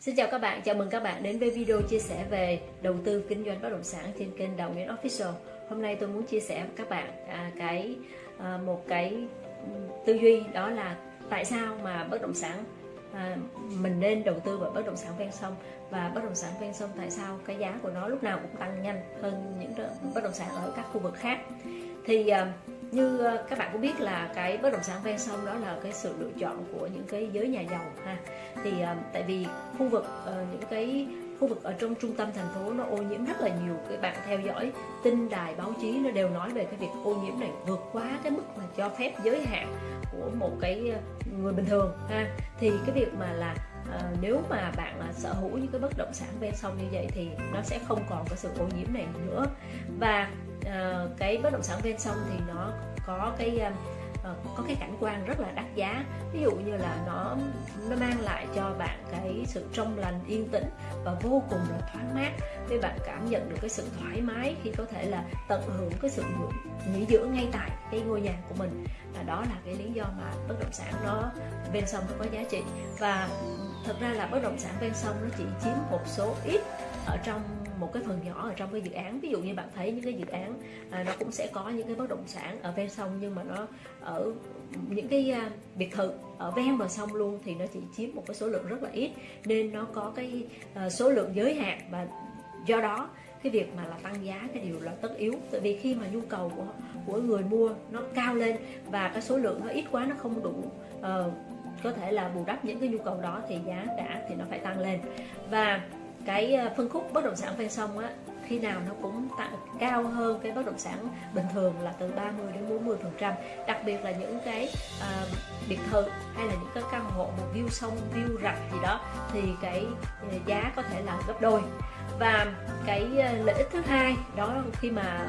Xin chào các bạn, chào mừng các bạn đến với video chia sẻ về đầu tư kinh doanh bất động sản trên kênh Đào Nguyễn Official. Hôm nay tôi muốn chia sẻ với các bạn à, cái à, một cái tư duy đó là tại sao mà bất động sản à, mình nên đầu tư vào bất động sản ven sông và bất động sản ven sông tại sao cái giá của nó lúc nào cũng tăng nhanh hơn những bất động sản ở các khu vực khác. Thì à, như ờ, các bạn cũng biết là cái bất động sản ven sông đó là cái sự lựa chọn của những cái giới nhà giàu ha. Thì ờ, tại vì khu vực ờ, những cái khu vực ở trong trung tâm thành phố nó ô nhiễm rất là nhiều. Các bạn theo dõi tin đài báo chí nó đều nói về cái việc ô nhiễm này vượt quá cái mức mà cho phép giới hạn của một cái người bình thường ha. Thì cái việc mà là Ờ, nếu mà bạn là sở hữu những cái bất động sản ven sông như vậy thì nó sẽ không còn cái sự ô nhiễm này nữa. Và uh, cái bất động sản ven sông thì nó có cái uh, có cái cảnh quan rất là đắt giá. Ví dụ như là nó lại cho bạn cái sự trong lành, yên tĩnh và vô cùng là thoáng mát. Để bạn cảm nhận được cái sự thoải mái khi có thể là tận hưởng cái sự nghỉ dưỡng ngay tại cái ngôi nhà của mình. Và đó là cái lý do mà bất động sản nó ven sông nó có giá trị. Và thật ra là bất động sản ven sông nó chỉ chiếm một số ít ở trong một cái phần nhỏ ở trong cái dự án. Ví dụ như bạn thấy những cái dự án à, nó cũng sẽ có những cái bất động sản ở ven sông nhưng mà nó ở những cái à, biệt thự ở ven bờ sông luôn thì nó chỉ chiếm một cái số lượng rất là ít. Nên nó có cái à, số lượng giới hạn và do đó cái việc mà là tăng giá cái điều là tất yếu. Tại vì khi mà nhu cầu của của người mua nó cao lên và cái số lượng nó ít quá nó không đủ uh, có thể là bù đắp những cái nhu cầu đó thì giá cả thì nó phải tăng lên. Và cái ờ, phân khúc bất động sản ven sông á khi nào nó cũng tăng cao hơn cái bất động sản bình thường là từ 30 đến 40 phần trăm. Đặc biệt là những cái uh, biệt thự hay là những cái căn hộ mà view sông view rạch gì đó thì cái ờ, giá có thể là gấp đôi. Và cái lợi ích thứ hai đó khi mà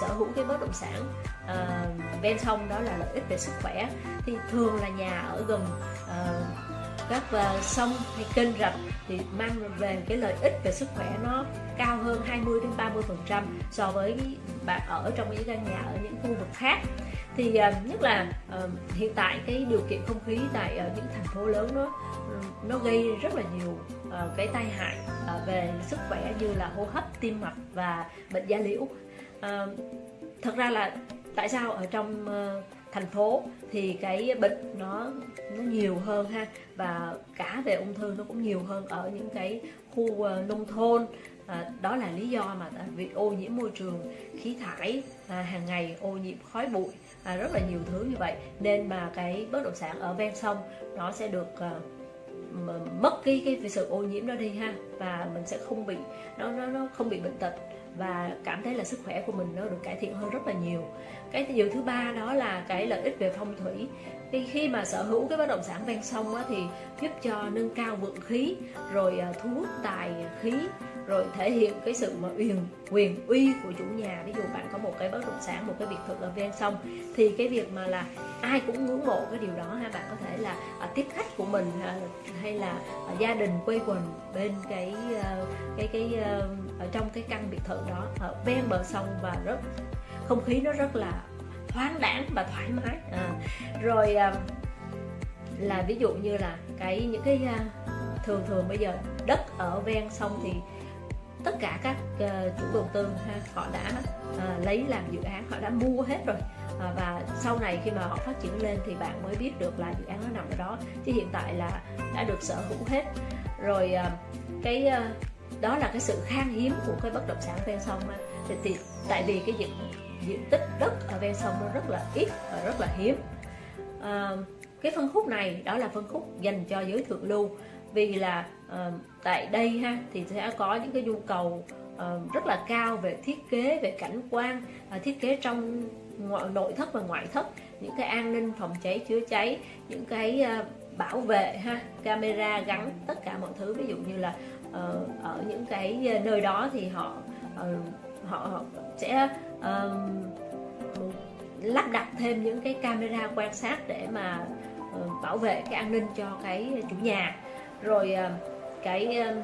sở hữu cái bất động sản uh, ven sông đó là lợi ích về sức khỏe thì thường là nhà ở gần uh, các uh, sông hay kênh rạch thì mang về cái lợi ích về sức khỏe nó cao hơn 20 đến 30 phần trăm so với bạn ở trong những căn nhà ở những khu vực khác. Thì uh, nhất là uh, hiện tại cái điều kiện không khí tại ở những thành phố lớn nó nó gây rất là nhiều uh, cái tai hại uh, về sức khỏe như là hô hấp tim mạch và bệnh da liễu. Uh, thật ra là tại sao ở trong uh, thành phố thì cái bệnh nó nó nhiều hơn ha. Và cả về ung thư nó cũng nhiều hơn ở những cái khu ờ, nông thôn. À, đó là lý do mà việc ô nhiễm môi trường khí thải à, hàng ngày ô nhiễm khói bụi à, rất là nhiều thứ như vậy. Nên mà cái bất động sản ở ven sông nó sẽ được à, mất cái cái sự ô nhiễm đó đi ha và mình sẽ không bị nó nó nó không bị bệnh tật và cảm thấy là sức khỏe của mình nó được cải thiện hơn rất là nhiều. Cái điều thứ ba đó là cái lợi ích về phong thủy. Khi khi mà sở hữu cái bất động sản ven sông á, thì giúp cho nâng cao vượng khí rồi à, thu hút tài khí rồi thể hiện cái sự mà quyền quyền uy của chủ nhà. Ví dụ bạn có một cái bất động sản một cái biệt thự ở ven sông thì cái việc mà là ai cũng ngưỡng mộ cái điều đó ha. Bạn có thể là à, tiếp khách của mình à, hay là à, gia đình quây quần bên cái à, cái cái à, ở trong cái căn biệt thự đó ở ven bờ sông và rất không khí nó rất là thoáng đãng và thoải mái. À, rồi à, là ví dụ như là cái những cái à, thường thường bây giờ đất ở ven sông thì tất cả các uh, chủ đầu tư ha, họ đã uh, lấy làm dự án họ đã mua hết rồi. Uh, và sau này khi mà họ phát triển lên thì bạn mới biết được là dự án nó nằm ở đó. Chứ hiện tại là đã được sở hữu hết. Rồi uh, cái uh, đó là cái sự khan hiếm của cái bất động sản ven sông ha. Thì, thì tại vì cái diện diện tích đất ở ven sông nó rất là ít và rất là hiếm. Uh, cái phân khúc này đó là phân khúc dành cho giới thượng lưu vì là uh, tại đây ha thì sẽ có những cái nhu cầu uh, rất là cao về thiết kế về cảnh quan uh, thiết kế trong ngoại, nội thất và ngoại thất những cái an ninh phòng cháy chữa cháy những cái uh, bảo vệ ha camera gắn tất cả mọi thứ. Ví dụ như là uh, ở những cái nơi đó thì họ uh, họ, họ sẽ uh, lắp đặt thêm những cái camera quan sát để mà uh, bảo vệ cái an ninh cho cái chủ nhà rồi à, cái à,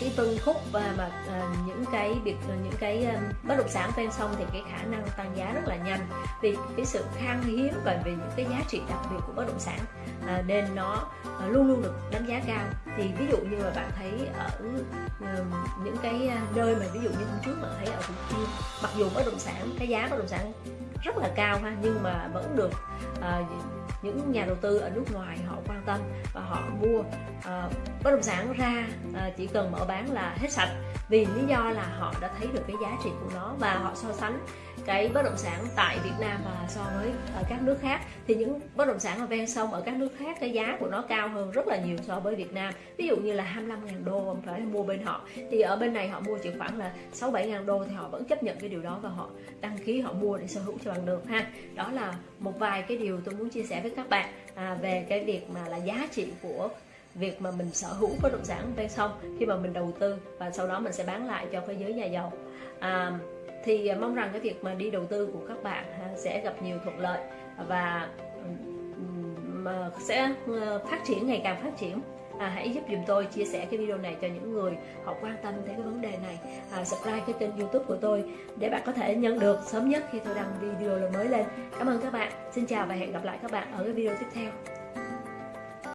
cái phân khúc và mà à, những cái biệt à, những cái um, bất động sản ven sông thì cái khả năng tăng giá rất là nhanh. Vì cái sự khan hiếm và vì những cái giá trị đặc biệt của bất động sản à, nên nó à, luôn luôn được đánh giá cao. Thì ví dụ như là bạn thấy ở um, những cái nơi mà ví dụ như hôm trước bạn thấy ở Thủ Thiêm mặc dù bất động sản cái giá bất động sản rất là cao ha nhưng mà vẫn được à, những nhà đầu tư ở nước ngoài họ quan tâm và họ mua à, bất động sản ra à, chỉ cần mở bán là hết sạch. Vì lý do là họ đã thấy được cái giá trị của nó và họ so sánh cái bất động sản tại Việt Nam và so với ở các nước khác. Thì những bất động sản ở ven sông ở các nước khác cái giá của nó cao hơn rất là nhiều so với Việt Nam. Ví dụ như là 25.000 đô phải mua bên họ. Thì ở bên này họ mua chỉ khoảng là 6 7.000 đô thì họ vẫn chấp nhận cái điều đó và họ đăng ký họ mua để sở hữu cho bằng được ha. Đó là một vài cái điều tôi muốn chia sẻ với các bạn à, về cái việc mà là giá trị của việc mà mình sở hữu bất động sản ven sông khi mà mình đầu tư và sau đó mình sẽ bán lại cho cái giới nhà giàu. À, thì mong rằng cái việc mà đi đầu tư của các bạn à, sẽ gặp nhiều thuận lợi và mà sẽ ờ, phát triển ngày càng phát triển. À, hãy giúp dùm tôi chia sẻ cái video này cho những người họ quan tâm tới cái vấn đề này. À, subscribe cái kênh youtube của tôi để bạn có thể nhận được sớm nhất khi tôi đăng video mới lên. Cảm ơn các bạn. Xin chào và hẹn gặp lại các bạn ở cái video tiếp theo.